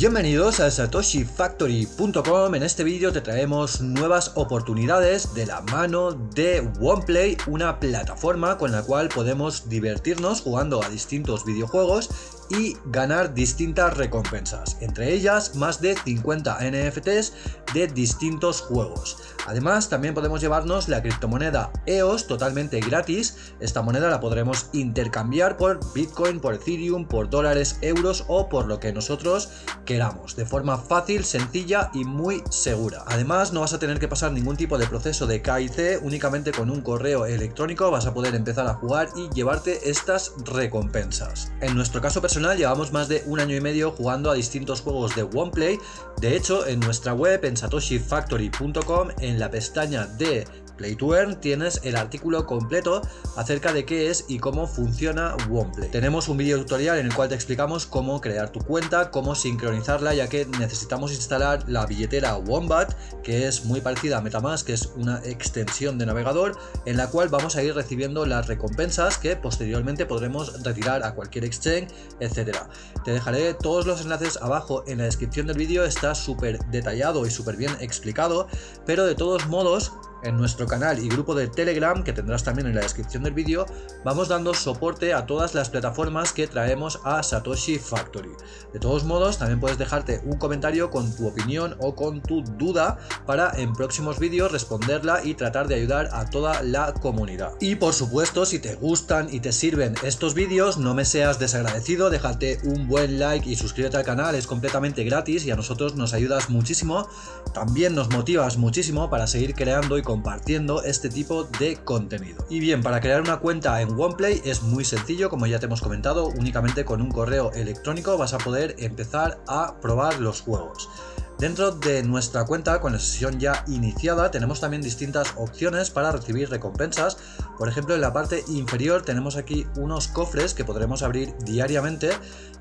Bienvenidos a satoshifactory.com, en este vídeo te traemos nuevas oportunidades de la mano de OnePlay, una plataforma con la cual podemos divertirnos jugando a distintos videojuegos y ganar distintas recompensas, entre ellas más de 50 NFTs de distintos juegos. Además también podemos llevarnos la criptomoneda EOS totalmente gratis, esta moneda la podremos intercambiar por Bitcoin, por Ethereum, por dólares, euros o por lo que nosotros queramos, de forma fácil, sencilla y muy segura. Además no vas a tener que pasar ningún tipo de proceso de KIC, únicamente con un correo electrónico vas a poder empezar a jugar y llevarte estas recompensas. En nuestro caso personal llevamos más de un año y medio jugando a distintos juegos de OnePlay. De hecho, en nuestra web, en satoshifactory.com, en la pestaña de Play to Earn tienes el artículo completo acerca de qué es y cómo funciona OnePlay. Tenemos un vídeo tutorial en el cual te explicamos cómo crear tu cuenta, cómo sincronizarla, ya que necesitamos instalar la billetera Wombat, que es muy parecida a Metamask, que es una extensión de navegador, en la cual vamos a ir recibiendo las recompensas que posteriormente podremos retirar a cualquier exchange, etcétera. Te dejaré todos los enlaces abajo en la descripción del vídeo, está súper detallado y súper bien explicado, pero de todos modos en nuestro canal y grupo de Telegram, que tendrás también en la descripción del vídeo, vamos dando soporte a todas las plataformas que traemos a Satoshi Factory. De todos modos, también puedes dejarte un comentario con tu opinión o con tu duda para en próximos vídeos responderla y tratar de ayudar a toda la comunidad. Y por supuesto, si te gustan y te sirven estos vídeos, no me seas desagradecido, déjate un buen like y suscríbete al canal, es completamente gratis y a nosotros nos ayudas muchísimo. También nos motivas muchísimo para seguir creando y compartiendo este tipo de contenido. Y bien, para crear una cuenta en OnePlay es muy sencillo, como ya te hemos comentado, únicamente con un correo electrónico vas a poder empezar a probar los juegos. Dentro de nuestra cuenta, con la sesión ya iniciada, tenemos también distintas opciones para recibir recompensas. Por ejemplo, en la parte inferior tenemos aquí unos cofres que podremos abrir diariamente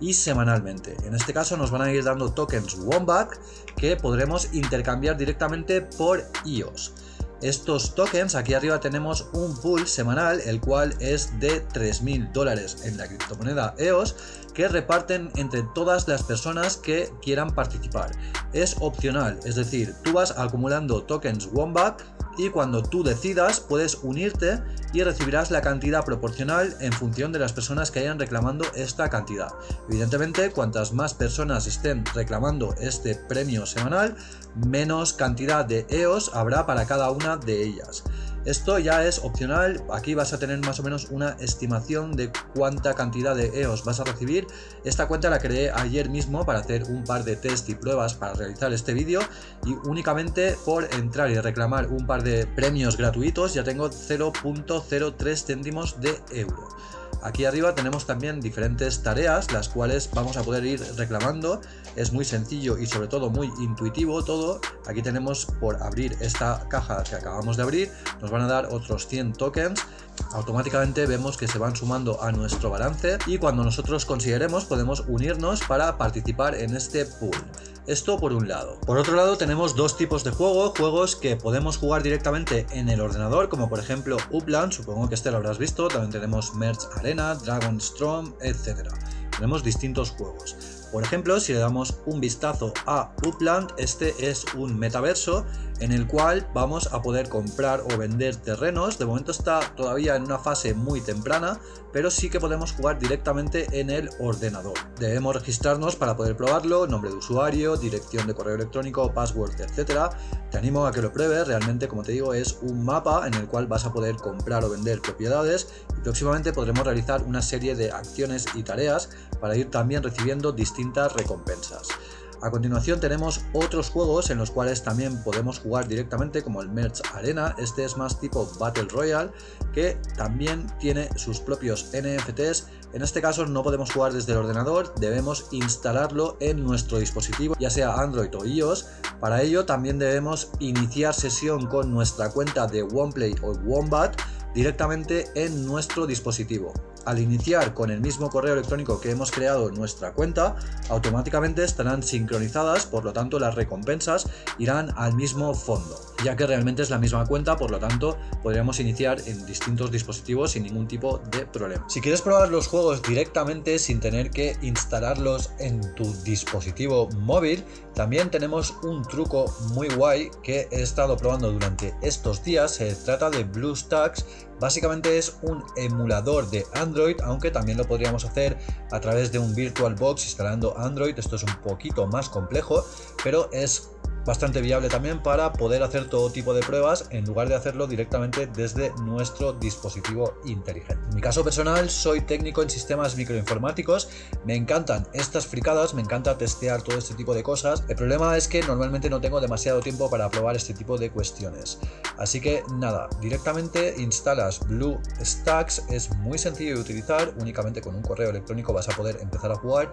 y semanalmente. En este caso nos van a ir dando tokens Wombat que podremos intercambiar directamente por IOS. Estos tokens, aquí arriba tenemos un pool semanal, el cual es de 3.000 dólares en la criptomoneda EOS, que reparten entre todas las personas que quieran participar. Es opcional, es decir, tú vas acumulando tokens Wombat y cuando tú decidas puedes unirte y recibirás la cantidad proporcional en función de las personas que hayan reclamando esta cantidad. Evidentemente, cuantas más personas estén reclamando este premio semanal, menos cantidad de EOS habrá para cada una de ellas. Esto ya es opcional, aquí vas a tener más o menos una estimación de cuánta cantidad de EOS vas a recibir. Esta cuenta la creé ayer mismo para hacer un par de test y pruebas para realizar este vídeo y únicamente por entrar y reclamar un par de premios gratuitos ya tengo 0.03 céntimos de euro. Aquí arriba tenemos también diferentes tareas, las cuales vamos a poder ir reclamando. Es muy sencillo y sobre todo muy intuitivo todo. Aquí tenemos por abrir esta caja que acabamos de abrir, nos van a dar otros 100 tokens automáticamente vemos que se van sumando a nuestro balance y cuando nosotros consideremos podemos unirnos para participar en este pool. Esto por un lado. Por otro lado tenemos dos tipos de juego, juegos que podemos jugar directamente en el ordenador, como por ejemplo Upland, supongo que este lo habrás visto, también tenemos Merge Arena, Dragon Storm, etc. Tenemos distintos juegos. Por ejemplo, si le damos un vistazo a Upland, este es un metaverso en el cual vamos a poder comprar o vender terrenos. De momento está todavía en una fase muy temprana, pero sí que podemos jugar directamente en el ordenador. Debemos registrarnos para poder probarlo, nombre de usuario, dirección de correo electrónico, password, etc. Te animo a que lo pruebes, realmente como te digo es un mapa en el cual vas a poder comprar o vender propiedades y próximamente podremos realizar una serie de acciones y tareas para ir también recibiendo recompensas. A continuación tenemos otros juegos en los cuales también podemos jugar directamente como el Merge Arena, este es más tipo Battle Royale que también tiene sus propios NFTs, en este caso no podemos jugar desde el ordenador, debemos instalarlo en nuestro dispositivo ya sea Android o iOS, para ello también debemos iniciar sesión con nuestra cuenta de OnePlay o Wombat directamente en nuestro dispositivo. Al iniciar con el mismo correo electrónico que hemos creado nuestra cuenta, automáticamente estarán sincronizadas, por lo tanto las recompensas irán al mismo fondo, ya que realmente es la misma cuenta, por lo tanto podríamos iniciar en distintos dispositivos sin ningún tipo de problema. Si quieres probar los juegos directamente sin tener que instalarlos en tu dispositivo móvil, también tenemos un truco muy guay que he estado probando durante estos días, se trata de BlueStacks, básicamente es un emulador de Android, aunque también lo podríamos hacer a través de un VirtualBox instalando Android, esto es un poquito más complejo, pero es bastante viable también para poder hacer todo tipo de pruebas en lugar de hacerlo directamente desde nuestro dispositivo inteligente. En mi caso personal soy técnico en sistemas microinformáticos, me encantan estas fricadas, me encanta testear todo este tipo de cosas. El problema es que normalmente no tengo demasiado tiempo para probar este tipo de cuestiones. Así que nada, directamente instalas BlueStacks, es muy sencillo de utilizar, únicamente con un correo electrónico vas a poder empezar a jugar.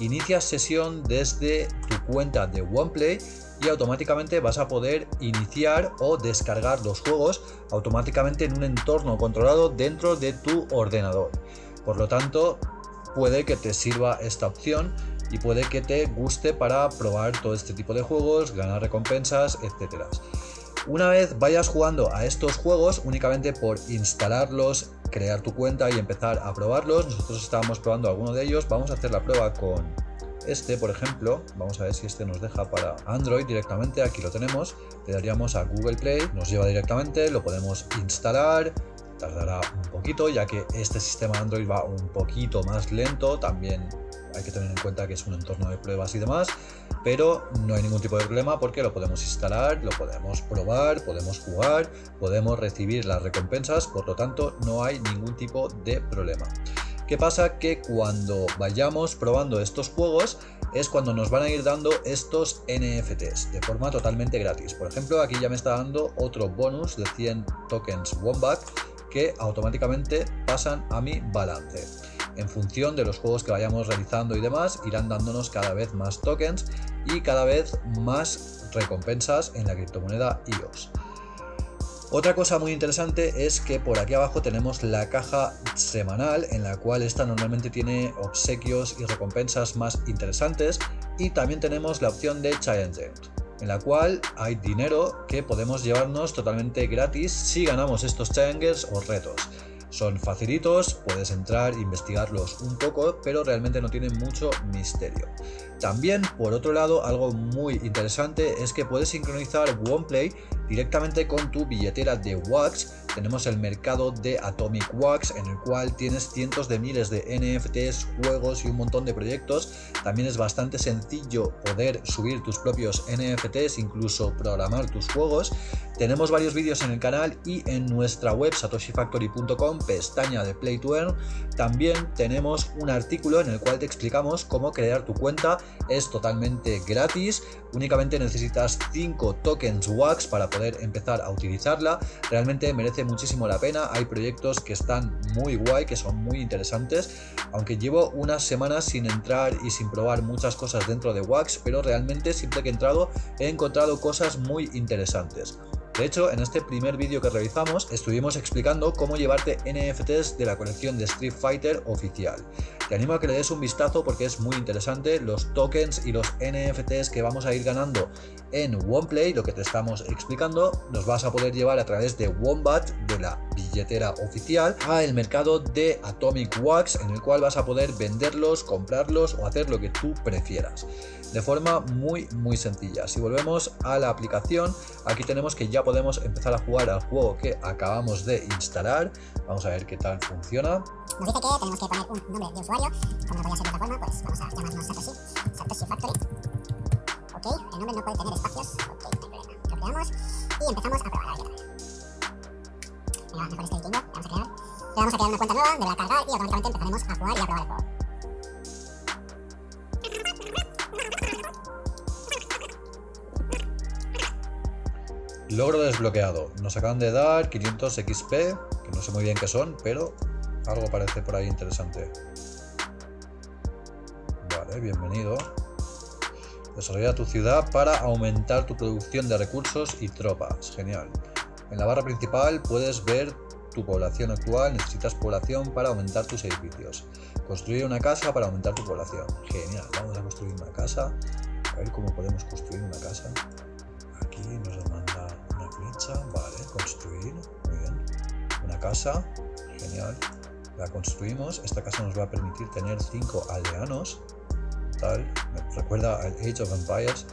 Inicias sesión desde tu cuenta de OnePlay y automáticamente vas a poder iniciar o descargar los juegos automáticamente en un entorno controlado dentro de tu ordenador. Por lo tanto, puede que te sirva esta opción y puede que te guste para probar todo este tipo de juegos, ganar recompensas, etcétera. Una vez vayas jugando a estos juegos, únicamente por instalarlos, crear tu cuenta y empezar a probarlos, nosotros estábamos probando alguno de ellos, vamos a hacer la prueba con este, por ejemplo, vamos a ver si este nos deja para Android directamente, aquí lo tenemos, le daríamos a Google Play, nos lleva directamente, lo podemos instalar, tardará un poquito ya que este sistema Android va un poquito más lento, también hay que tener en cuenta que es un entorno de pruebas y demás, pero no hay ningún tipo de problema porque lo podemos instalar, lo podemos probar, podemos jugar, podemos recibir las recompensas, por lo tanto no hay ningún tipo de problema. ¿Qué pasa? Que cuando vayamos probando estos juegos es cuando nos van a ir dando estos NFTs de forma totalmente gratis. Por ejemplo, aquí ya me está dando otro bonus de 100 tokens Wombat que automáticamente pasan a mi balance. En función de los juegos que vayamos realizando y demás, irán dándonos cada vez más tokens y cada vez más recompensas en la criptomoneda EOS. Otra cosa muy interesante es que por aquí abajo tenemos la caja semanal en la cual esta normalmente tiene obsequios y recompensas más interesantes y también tenemos la opción de Challenge en la cual hay dinero que podemos llevarnos totalmente gratis si ganamos estos challenges o retos. Son facilitos, puedes entrar e investigarlos un poco, pero realmente no tienen mucho misterio. También, por otro lado, algo muy interesante es que puedes sincronizar OnePlay directamente con tu billetera de Wax. Tenemos el mercado de Atomic Wax en el cual tienes cientos de miles de NFTs, juegos y un montón de proyectos. También es bastante sencillo poder subir tus propios NFTs, incluso programar tus juegos. Tenemos varios vídeos en el canal y en nuestra web satoshifactory.com, pestaña de Play to Earn, también tenemos un artículo en el cual te explicamos cómo crear tu cuenta. Es totalmente gratis, únicamente necesitas 5 tokens WAX para empezar a utilizarla. Realmente merece muchísimo la pena, hay proyectos que están muy guay, que son muy interesantes, aunque llevo unas semanas sin entrar y sin probar muchas cosas dentro de WAX, pero realmente siempre que he entrado he encontrado cosas muy interesantes. De hecho, en este primer vídeo que realizamos estuvimos explicando cómo llevarte NFTs de la colección de Street Fighter oficial. Te animo a que le des un vistazo porque es muy interesante los tokens y los NFTs que vamos a ir ganando en OnePlay, lo que te estamos explicando, los vas a poder llevar a través de Wombat, de la billetera oficial, a el mercado de Atomic Wax, en el cual vas a poder venderlos, comprarlos o hacer lo que tú prefieras de forma muy muy sencilla. Si volvemos a la aplicación, aquí tenemos que ya podemos empezar a jugar al juego que acabamos de instalar. Vamos a ver qué tal funciona. Nos dice que tenemos que poner un nombre de usuario, como no a ser de otra forma, pues vamos a llamarnos Satoshi, Satoshi Factory. Ok, el nombre no puede tener espacios, ok, no hay problema. Lo creamos y empezamos Le vamos a crear una cuenta nueva, va a cargar y automáticamente empezaremos a jugar y a probar. Logro desbloqueado. Nos acaban de dar 500 XP, que no sé muy bien qué son, pero algo parece por ahí interesante. Vale, bienvenido. Desarrolla tu ciudad para aumentar tu producción de recursos y tropas. Genial. En la barra principal puedes ver tu población actual, necesitas población para aumentar tus edificios. Construir una casa para aumentar tu población. Genial, vamos a construir una casa. A ver cómo podemos construir una casa. Aquí nos manda una flecha, vale, construir, muy bien. Una casa, genial. La construimos, esta casa nos va a permitir tener 5 aldeanos. Tal, me recuerda al Age of Empires.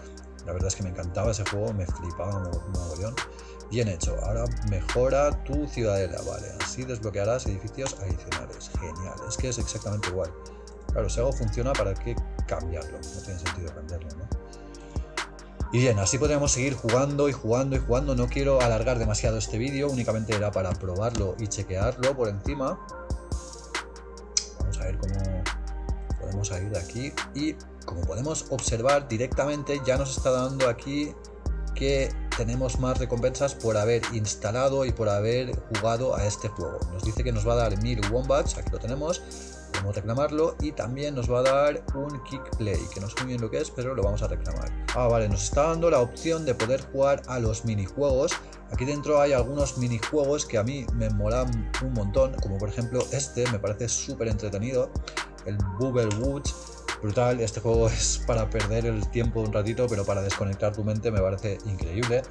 La verdad es que me encantaba ese juego, me flipaba un mogollón. Bien hecho, ahora mejora tu ciudadela, vale, así desbloquearás edificios adicionales, genial, es que es exactamente igual. Claro, si algo funciona, ¿para qué cambiarlo? No tiene sentido cambiarlo, ¿no? Y bien, así podríamos seguir jugando y jugando y jugando, no quiero alargar demasiado este vídeo, únicamente era para probarlo y chequearlo por encima. Vamos a ver cómo podemos salir de aquí y como podemos observar directamente ya nos está dando aquí que tenemos más recompensas por haber instalado y por haber jugado a este juego. Nos dice que nos va a dar 1000 wombats, aquí lo tenemos, podemos reclamarlo y también nos va a dar un kick play, que no sé muy bien lo que es, pero lo vamos a reclamar. Ah, vale, nos está dando la opción de poder jugar a los minijuegos. Aquí dentro hay algunos minijuegos que a mí me molan un montón, como por ejemplo este, me parece súper entretenido, el Bubble Woods brutal. Este juego es para perder el tiempo un ratito, pero para desconectar tu mente me parece increíble.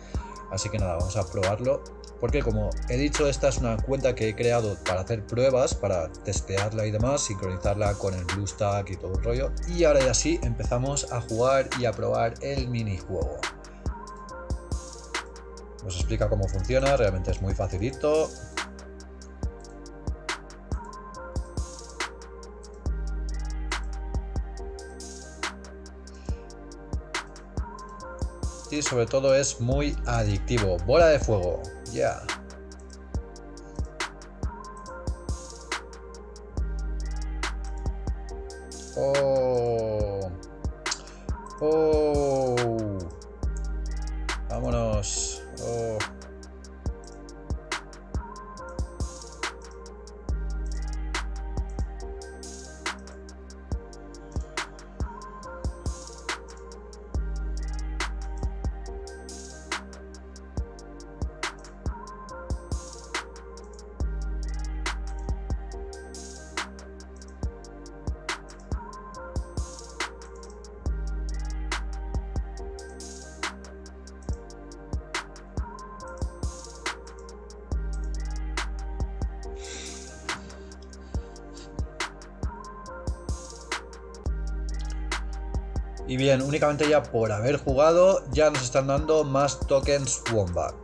Así que nada, vamos a probarlo. Porque como he dicho, esta es una cuenta que he creado para hacer pruebas, para testearla y demás, sincronizarla con el BlueStack y todo el rollo. Y ahora ya sí, empezamos a jugar y a probar el minijuego. Nos explica cómo funciona, realmente es muy facilito. Y sobre todo es muy adictivo. Bola de fuego, ya. Oh. Oh. Y bien, únicamente ya por haber jugado ya nos están dando más tokens Womback.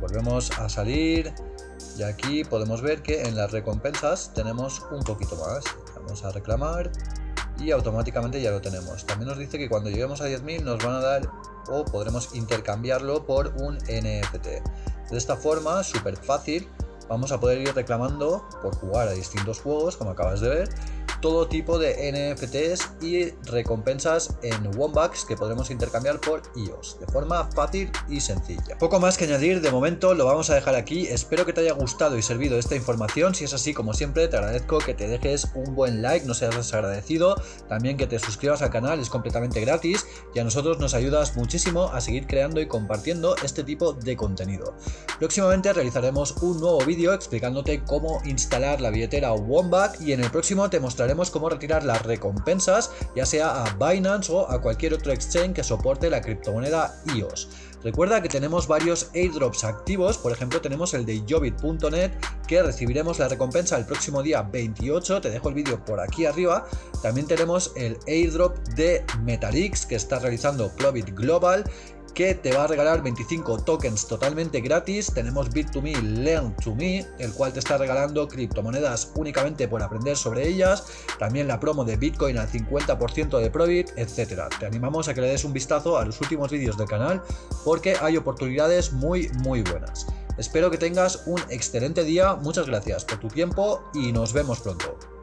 Volvemos a salir y aquí podemos ver que en las recompensas tenemos un poquito más. Vamos a reclamar y automáticamente ya lo tenemos. También nos dice que cuando lleguemos a 10.000 nos van a dar o podremos intercambiarlo por un NFT. De esta forma, súper fácil, vamos a poder ir reclamando por jugar a distintos juegos, como acabas de ver, todo tipo de NFTs y recompensas en Wombats que podremos intercambiar por IOS de forma fácil y sencilla. Poco más que añadir, de momento lo vamos a dejar aquí, espero que te haya gustado y servido esta información, si es así como siempre te agradezco que te dejes un buen like, no seas desagradecido, también que te suscribas al canal, es completamente gratis y a nosotros nos ayudas muchísimo a seguir creando y compartiendo este tipo de contenido. Próximamente realizaremos un nuevo vídeo explicándote cómo instalar la billetera Wombat y en el próximo te mostraré cómo retirar las recompensas, ya sea a Binance o a cualquier otro exchange que soporte la criptomoneda IOS. Recuerda que tenemos varios airdrops activos, por ejemplo tenemos el de Jobit.net que recibiremos la recompensa el próximo día 28, te dejo el vídeo por aquí arriba. También tenemos el airdrop de Metalix que está realizando Clovit Global que te va a regalar 25 tokens totalmente gratis. Tenemos Bit2Me, Learn to Me, el cual te está regalando criptomonedas únicamente por aprender sobre ellas. También la promo de Bitcoin al 50% de Profit, etc. Te animamos a que le des un vistazo a los últimos vídeos del canal porque hay oportunidades muy muy buenas. Espero que tengas un excelente día, muchas gracias por tu tiempo y nos vemos pronto.